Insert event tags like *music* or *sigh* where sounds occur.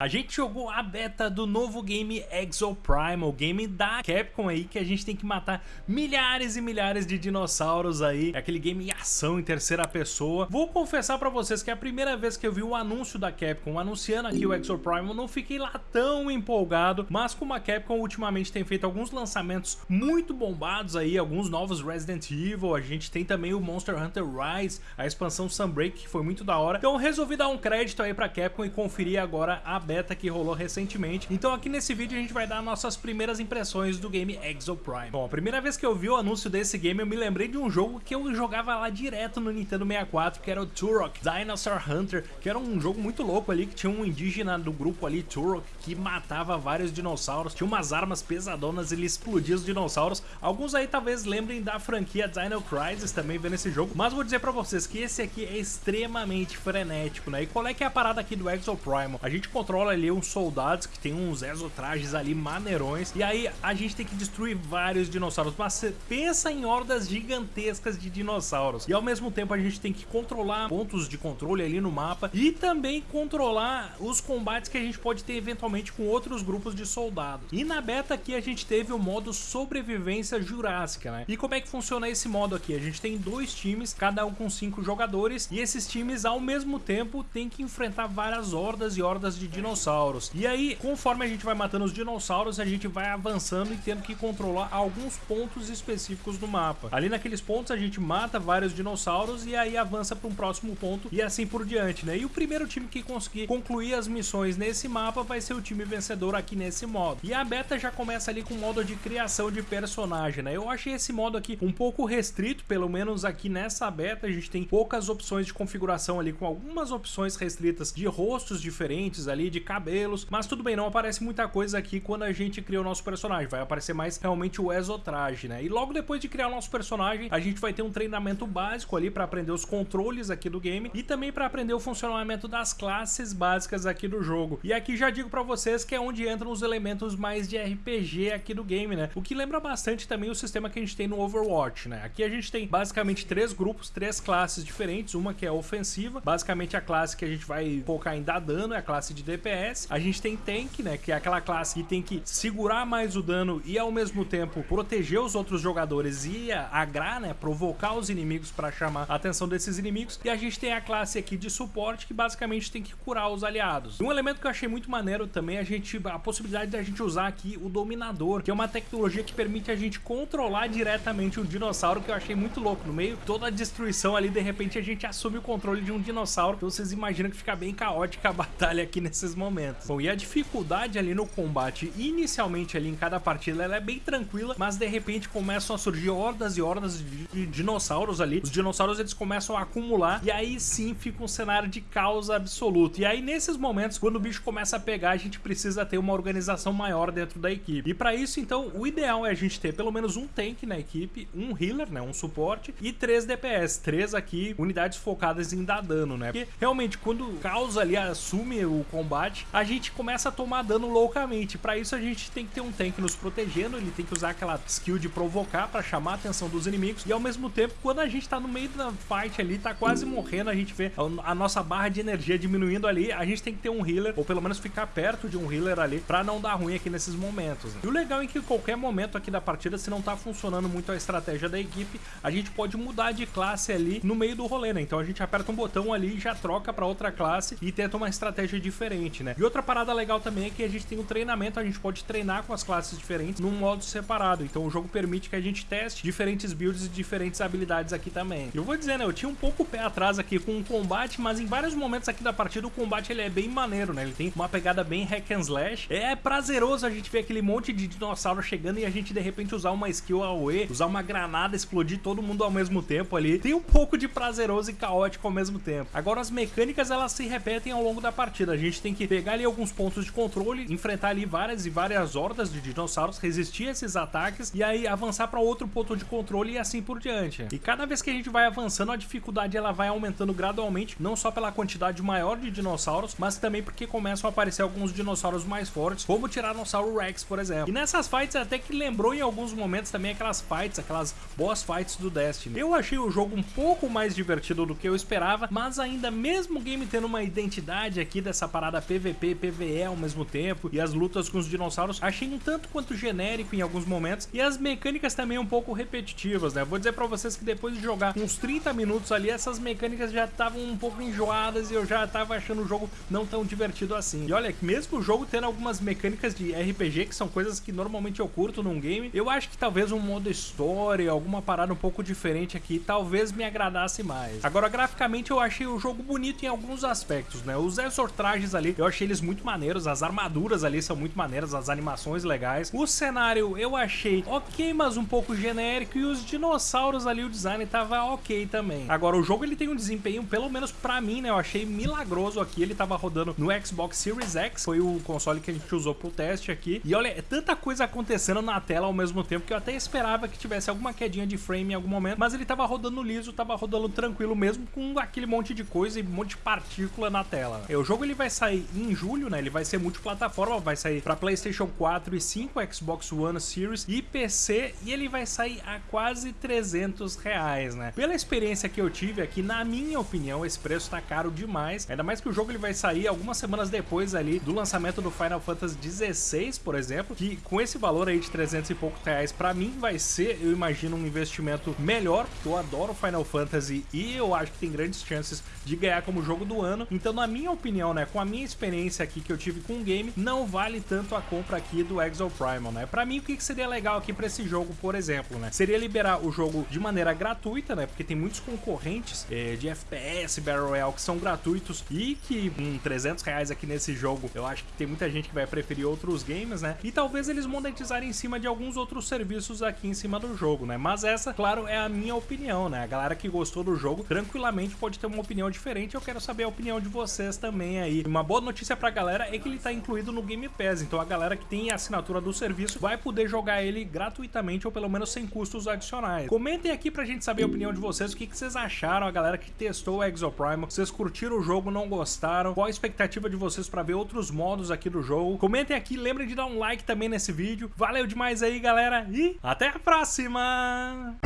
A gente jogou a beta do novo game Exoprimal, game da Capcom aí, que a gente tem que matar milhares e milhares de dinossauros aí, é aquele game em ação em terceira pessoa. Vou confessar pra vocês que é a primeira vez que eu vi o anúncio da Capcom anunciando aqui o Exoprimal, não fiquei lá tão empolgado, mas como a Capcom ultimamente tem feito alguns lançamentos muito bombados aí, alguns novos Resident Evil, a gente tem também o Monster Hunter Rise, a expansão Sunbreak, que foi muito da hora, então resolvi dar um crédito aí pra Capcom e conferir agora a beta que rolou recentemente. Então aqui nesse vídeo a gente vai dar nossas primeiras impressões do game Exoprime. Bom, a primeira vez que eu vi o anúncio desse game eu me lembrei de um jogo que eu jogava lá direto no Nintendo 64, que era o Turok Dinosaur Hunter, que era um jogo muito louco ali, que tinha um indígena do grupo ali, Turok, que matava vários dinossauros, tinha umas armas pesadonas, ele explodia os dinossauros. Alguns aí talvez lembrem da franquia Dino Crisis também vendo esse jogo, mas vou dizer pra vocês que esse aqui é extremamente frenético, né? E qual é que é a parada aqui do Exoprimal? A gente controla ali uns soldados que tem uns exotrajes ali maneirões. E aí a gente tem que destruir vários dinossauros. Mas pensa em hordas gigantescas de dinossauros. E ao mesmo tempo a gente tem que controlar pontos de controle ali no mapa. E também controlar os combates que a gente pode ter eventualmente com outros grupos de soldados. E na beta aqui a gente teve o modo sobrevivência jurássica, né? E como é que funciona esse modo aqui? A gente tem dois times, cada um com cinco jogadores. E esses times ao mesmo tempo tem que enfrentar várias hordas e hordas de dinossauros dinossauros. E aí, conforme a gente vai matando os dinossauros, a gente vai avançando e tendo que controlar alguns pontos específicos do mapa. Ali naqueles pontos a gente mata vários dinossauros e aí avança para um próximo ponto e assim por diante, né? E o primeiro time que conseguir concluir as missões nesse mapa vai ser o time vencedor aqui nesse modo. E a beta já começa ali com o modo de criação de personagem, né? Eu achei esse modo aqui um pouco restrito, pelo menos aqui nessa beta a gente tem poucas opções de configuração ali, com algumas opções restritas de rostos diferentes ali, de cabelo modelos, mas tudo bem, não aparece muita coisa aqui quando a gente cria o nosso personagem, vai aparecer mais realmente o exotraje, né? E logo depois de criar o nosso personagem, a gente vai ter um treinamento básico ali para aprender os controles aqui do game e também para aprender o funcionamento das classes básicas aqui do jogo. E aqui já digo para vocês que é onde entram os elementos mais de RPG aqui do game, né? O que lembra bastante também o sistema que a gente tem no Overwatch, né? Aqui a gente tem basicamente três grupos, três classes diferentes, uma que é ofensiva, basicamente a classe que a gente vai focar em dar dano, é a classe de DPS, a gente tem Tank, né, que é aquela classe que tem que segurar mais o dano e ao mesmo tempo proteger os outros jogadores e agrar, né, provocar os inimigos para chamar a atenção desses inimigos. E a gente tem a classe aqui de suporte que basicamente tem que curar os aliados. Um elemento que eu achei muito maneiro também é a gente a possibilidade da gente usar aqui o dominador, que é uma tecnologia que permite a gente controlar diretamente um dinossauro, que eu achei muito louco. No meio toda a destruição ali, de repente a gente assume o controle de um dinossauro. Então vocês imaginam que fica bem caótica a *laughs* batalha aqui nesses momentos. Bom, e a dificuldade ali no combate, inicialmente ali em cada partida, ela é bem tranquila, mas de repente começam a surgir hordas e hordas de dinossauros ali. Os dinossauros eles começam a acumular e aí sim fica um cenário de caos absoluto. E aí nesses momentos, quando o bicho começa a pegar, a gente precisa ter uma organização maior dentro da equipe. E para isso, então, o ideal é a gente ter pelo menos um tank na equipe, um healer, né, um suporte e três DPS, três aqui unidades focadas em dar dano, né? Porque realmente quando o caos ali assume o combate, a gente começa a tomar dano loucamente. Para isso a gente tem que ter um tanque nos protegendo, ele tem que usar aquela skill de provocar para chamar a atenção dos inimigos. E ao mesmo tempo, quando a gente tá no meio da fight ali, tá quase morrendo, a gente vê a nossa barra de energia diminuindo ali, a gente tem que ter um healer, ou pelo menos ficar perto de um healer ali, para não dar ruim aqui nesses momentos. Né? E o legal é que qualquer momento aqui da partida, se não tá funcionando muito a estratégia da equipe, a gente pode mudar de classe ali no meio do rolê, né? Então a gente aperta um botão ali e já troca para outra classe e tenta uma estratégia diferente, né? E outra parada legal também é que a gente tem um treinamento, a gente pode treinar com as classes diferentes num modo separado. Então o jogo permite que a gente teste diferentes builds e diferentes habilidades aqui também. Eu vou dizer, né, eu tinha um pouco o pé atrás aqui com o combate, mas em vários momentos aqui da partida o combate ele é bem maneiro, né? Ele tem uma pegada bem hack and slash. É prazeroso a gente ver aquele monte de dinossauro chegando e a gente de repente usar uma skill AOE, usar uma granada, explodir todo mundo ao mesmo tempo ali. Tem um pouco de prazeroso e caótico ao mesmo tempo. Agora as mecânicas elas se repetem ao longo da partida. A gente tem que pegar ali alguns pontos de controle, enfrentar ali várias e várias hordas de dinossauros, resistir a esses ataques e aí avançar para outro ponto de controle e assim por diante. E cada vez que a gente vai avançando, a dificuldade ela vai aumentando gradualmente, não só pela quantidade maior de dinossauros, mas também porque começam a aparecer alguns dinossauros mais fortes, como o Tiranossauro Rex, por exemplo. E nessas fights até que lembrou em alguns momentos também aquelas fights, aquelas boss fights do Destiny. Eu achei o jogo um pouco mais divertido do que eu esperava, mas ainda mesmo o game tendo uma identidade aqui dessa parada PVP e PVE ao mesmo tempo, e as lutas com os dinossauros, achei um tanto quanto genérico em alguns momentos, e as mecânicas também um pouco repetitivas, né? Vou dizer pra vocês que depois de jogar uns 30 minutos ali, essas mecânicas já estavam um pouco enjoadas e eu já tava achando o jogo não tão divertido assim. E olha, mesmo o jogo tendo algumas mecânicas de RPG, que são coisas que normalmente eu curto num game, eu acho que talvez um modo história, alguma parada um pouco diferente aqui, talvez me agradasse mais. Agora, graficamente, eu achei o jogo bonito em alguns aspectos, né? Os exortrajes ali, eu achei eles muito maneiros, as armaduras ali são muito maneiras, as animações legais. O cenário eu achei ok, mas um pouco genérico, e os dinossauros ali, o design tava ok também. Agora, o jogo ele tem um desempenho, pelo menos pra mim, né? Eu achei milagroso aqui, ele tava rodando no Xbox Series X, foi o console que a gente usou pro teste aqui. E olha, é tanta coisa acontecendo na tela ao mesmo tempo que eu até esperava que tivesse alguma quedinha de frame em algum momento, mas ele tava rodando liso, tava rodando tranquilo mesmo, com aquele monte de coisa e um monte de partícula na tela. É, o jogo ele vai sair em julho, né? Ele vai ser multiplataforma, vai sair para PlayStation 4 e 5, Xbox One Series e PC, e ele vai sair a quase 300 reais, né? Pela experiência que eu tive aqui, na minha opinião, esse preço tá caro demais, ainda mais que o jogo ele vai sair algumas semanas depois ali do lançamento do Final Fantasy XVI, por exemplo, que com esse valor aí de 300 e poucos reais, para mim vai ser, eu imagino, um investimento melhor, porque eu adoro Final Fantasy e eu acho que tem grandes chances de ganhar como jogo do ano. Então, na minha opinião, né, com a minha aqui que eu tive com o game, não vale tanto a compra aqui do Exo Primal, né? Para mim, o que seria legal aqui para esse jogo, por exemplo, né? Seria liberar o jogo de maneira gratuita, né? Porque tem muitos concorrentes é, de FPS Battle Royale que são gratuitos e que com 300 reais aqui nesse jogo, eu acho que tem muita gente que vai preferir outros games, né? E talvez eles monetizarem em cima de alguns outros serviços aqui em cima do jogo, né? Mas essa, claro, é a minha opinião, né? A galera que gostou do jogo tranquilamente pode ter uma opinião diferente. Eu quero saber a opinião de vocês também aí. Uma boa notícia pra galera é que ele tá incluído no Game Pass, então a galera que tem a assinatura do serviço vai poder jogar ele gratuitamente ou pelo menos sem custos adicionais. Comentem aqui pra gente saber a opinião de vocês, o que, que vocês acharam, a galera que testou o Exoprime, vocês curtiram o jogo, não gostaram, qual a expectativa de vocês pra ver outros modos aqui do jogo. Comentem aqui, lembrem de dar um like também nesse vídeo. Valeu demais aí, galera, e até a próxima!